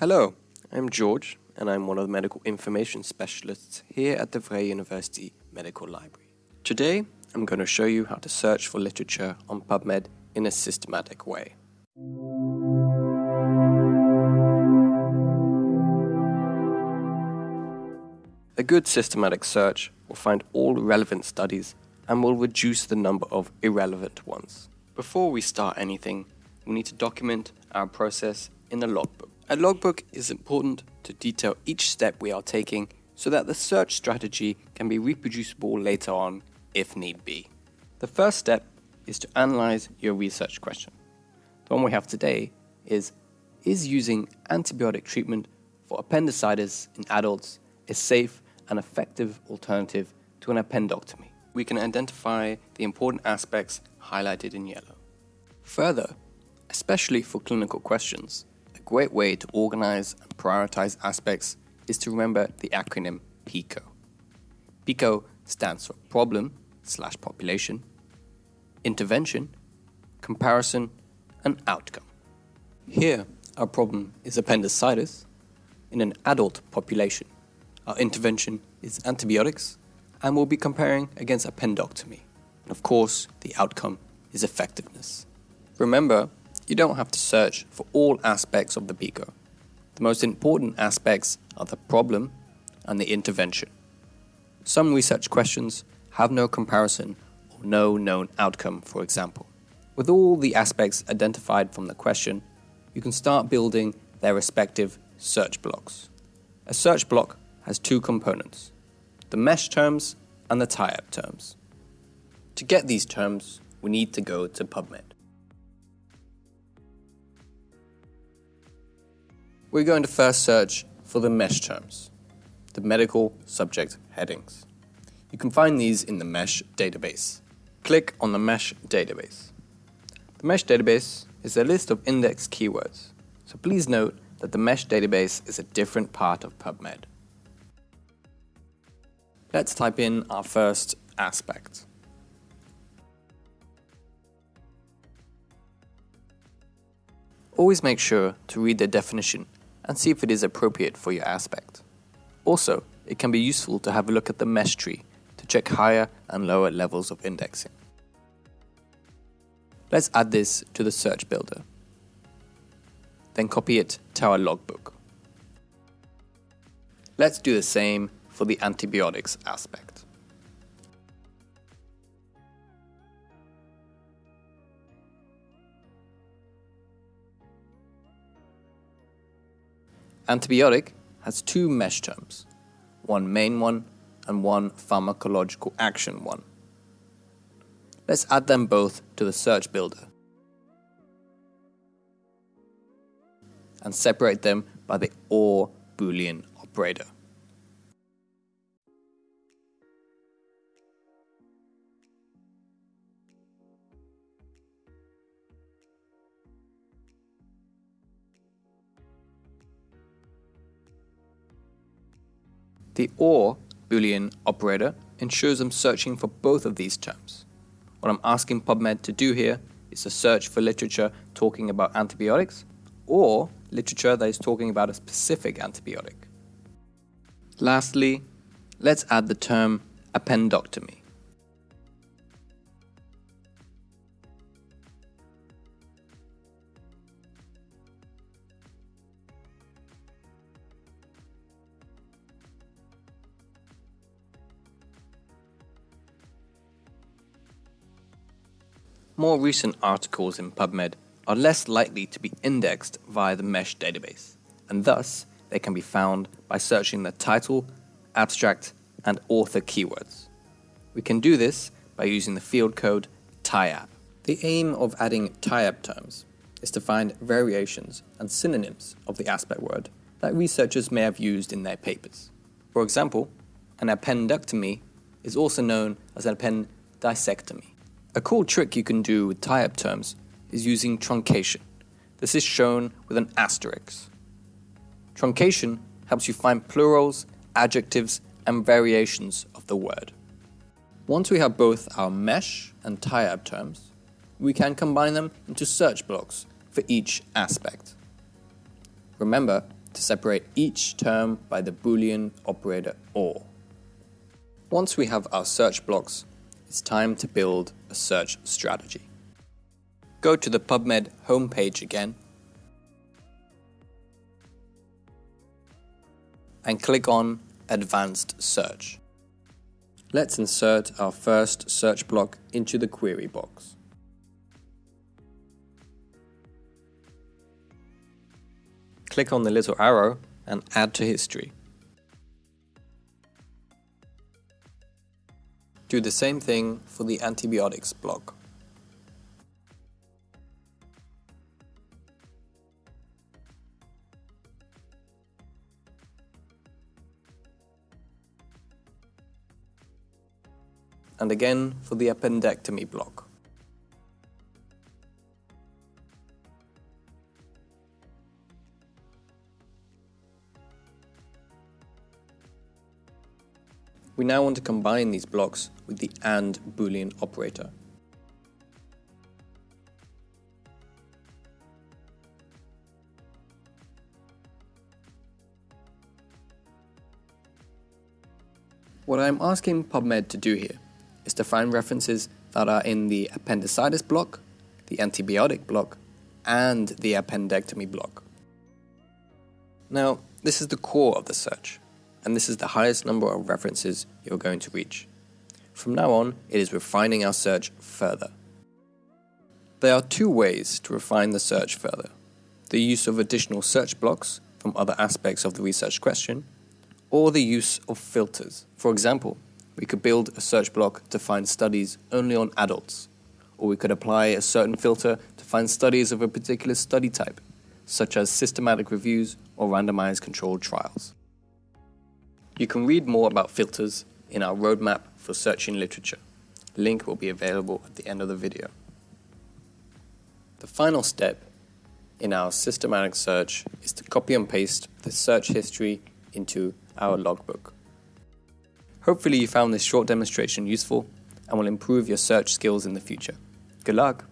Hello, I'm George, and I'm one of the medical information specialists here at the Vrije University Medical Library. Today, I'm going to show you how to search for literature on PubMed in a systematic way. A good systematic search will find all relevant studies and will reduce the number of irrelevant ones. Before we start anything, we need to document our process in a logbook. A logbook is important to detail each step we are taking so that the search strategy can be reproducible later on if need be. The first step is to analyze your research question. The one we have today is Is using antibiotic treatment for appendicitis in adults a safe and effective alternative to an appendectomy? We can identify the important aspects highlighted in yellow. Further, especially for clinical questions, great way to organize and prioritize aspects is to remember the acronym PICO. PICO stands for problem slash population, intervention, comparison, and outcome. Here, our problem is appendicitis in an adult population. Our intervention is antibiotics, and we'll be comparing against appendectomy. And of course, the outcome is effectiveness. Remember, you don't have to search for all aspects of the PICO. The most important aspects are the problem and the intervention. Some research questions have no comparison or no known outcome, for example. With all the aspects identified from the question, you can start building their respective search blocks. A search block has two components the mesh terms and the TIAB terms. To get these terms, we need to go to PubMed. We're going to first search for the MESH terms, the medical subject headings. You can find these in the MESH database. Click on the MESH database. The MESH database is a list of index keywords, so please note that the MESH database is a different part of PubMed. Let's type in our first aspect. Always make sure to read the definition and see if it is appropriate for your aspect. Also, it can be useful to have a look at the mesh tree to check higher and lower levels of indexing. Let's add this to the search builder. Then copy it to our logbook. Let's do the same for the antibiotics aspect. Antibiotic has two mesh terms, one main one and one pharmacological action one. Let's add them both to the search builder and separate them by the OR boolean operator. The OR Boolean operator ensures I'm searching for both of these terms. What I'm asking PubMed to do here is to search for literature talking about antibiotics or literature that is talking about a specific antibiotic. Lastly, let's add the term appendectomy. More recent articles in PubMed are less likely to be indexed via the MESH database, and thus they can be found by searching the title, abstract, and author keywords. We can do this by using the field code TIAB. The aim of adding TIAB terms is to find variations and synonyms of the aspect word that researchers may have used in their papers. For example, an appendectomy is also known as an appendicectomy. A cool trick you can do with TIAB terms is using truncation. This is shown with an asterisk. Truncation helps you find plurals, adjectives, and variations of the word. Once we have both our mesh and TIAB terms, we can combine them into search blocks for each aspect. Remember to separate each term by the Boolean operator OR. Once we have our search blocks, it's time to build a search strategy. Go to the PubMed homepage again and click on Advanced Search. Let's insert our first search block into the query box. click on the little arrow and add to history. Do the same thing for the antibiotics block. And again for the appendectomy block. We now want to combine these blocks with the AND boolean operator. What I'm asking PubMed to do here is to find references that are in the appendicitis block, the antibiotic block, and the appendectomy block. Now, this is the core of the search and this is the highest number of references you're going to reach. From now on, it is refining our search further. There are two ways to refine the search further. The use of additional search blocks from other aspects of the research question, or the use of filters. For example, we could build a search block to find studies only on adults, or we could apply a certain filter to find studies of a particular study type, such as systematic reviews or randomized controlled trials. You can read more about filters in our roadmap for searching literature. Link will be available at the end of the video. The final step in our systematic search is to copy and paste the search history into our logbook. Hopefully you found this short demonstration useful and will improve your search skills in the future. Good luck!